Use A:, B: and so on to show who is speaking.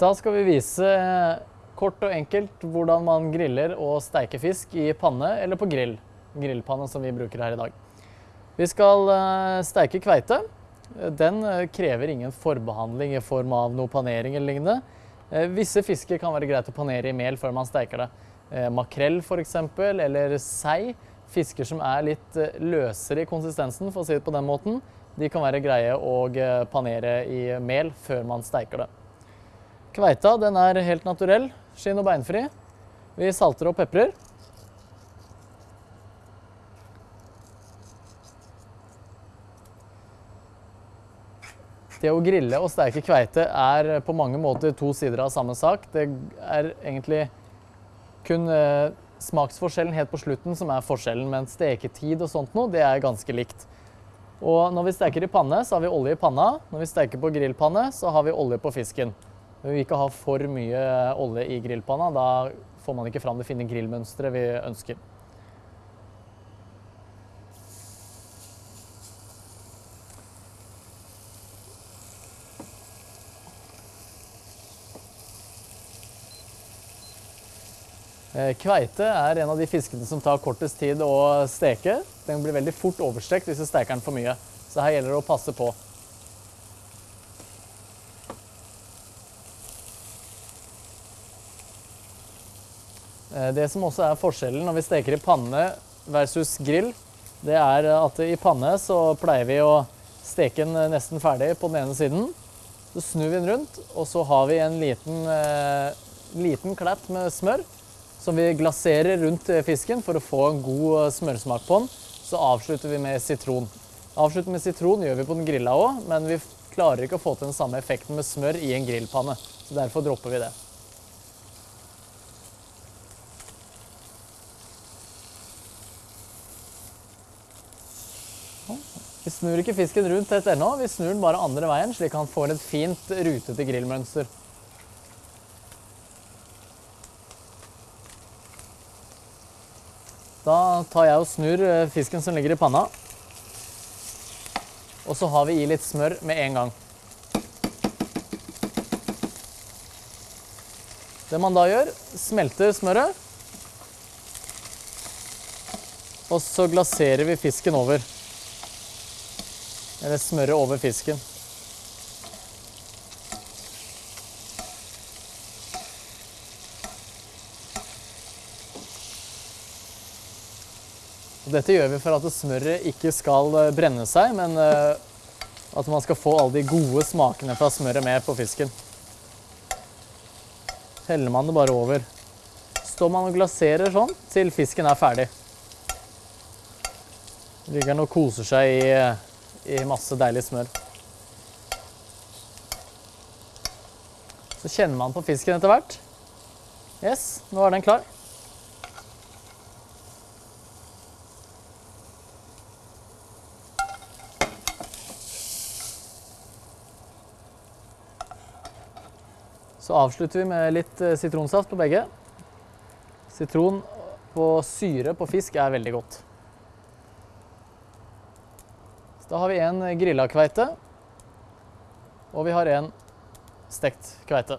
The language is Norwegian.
A: Da skal vi vise eh, kort og enkelt hvordan man griller og steiker fisk i panne eller på grill. Grillpanne som vi bruker her i dag. Vi skal eh, steike kveite. Den eh, krever ingen forbehandling i form av noe panering eller lignende. Visse fisker kan være greit å panere i mel før man steiker det. Makrell f.eks. eller sei. Fisker som er litt løsere i konsistensen, for å si det på den måten, de kan være greie å panere i mel før man steiker det. Kveita den er helt naturell, skinn- og beinfri. Vi salter og peprer. Det å grille og steike kveite er på mange måter to sider av samme sak. Det er egentlig kun eh, smaksforskjellen helt på slutten som er forskjellen, men steketid og sånt noe, det er ganske likt. Og når vi steker i panne, så har vi olje i panna. Når vi steker på grillpanne, så har vi olje på fisken. Vi vil ikke ha for mye olje i grillpanna. Da får man ikke fram det fine grillmønsteret vi ønsker. Eh, kveite er en av de fiskene som tar kortest tid å steke. Den blir veldig fort overstekt hvis du steker den for mye. Så her gjelder det å passe på. Det som også er forskjellen når vi steker i panne versus grill, det er at i panne så pleier vi å steke den nesten ferdig på den ene siden. Så snur vi den rundt, og så har vi en liten, eh, liten klatt med smør som vi glaserer rundt fisken for å få en god smørsmak på den. Så avslutter vi med sitron. Avslutter med sitron gjør vi på den grilla òg, men vi klarer ikke å få til den samme effekten med smør i en grillpanne. Så derfor dropper vi det. Vi snur ikke fisken rundt tett ennå, vi snur den bare andre veien, slik han får et fint rutete grillmønster. Da tar jeg og snur eh, fisken som ligger i panna. Og så har vi i litt smør med en gang. Det man da gjør, smelter smøret. Og så glaserer vi fisken over. Eller smøret over fisken. Dette gjør vi for at smøret ikke skal eh, brenne seg, men eh, at man skal få alle de gode smakene fra smøret med på fisken. Heller man det bare over. Står man og glaserer sånn til fisken er ferdig. Ligger den og koser seg i eh, i masse deilig smør. Så kjenner man på fisken etter hvert. Yes, nå er den klar. Så avslutter vi med litt eh, sitronsaft på begge. Sitron på syre på fisk er veldig godt. Da har vi en grilla kveite, og vi har en stekt kveite.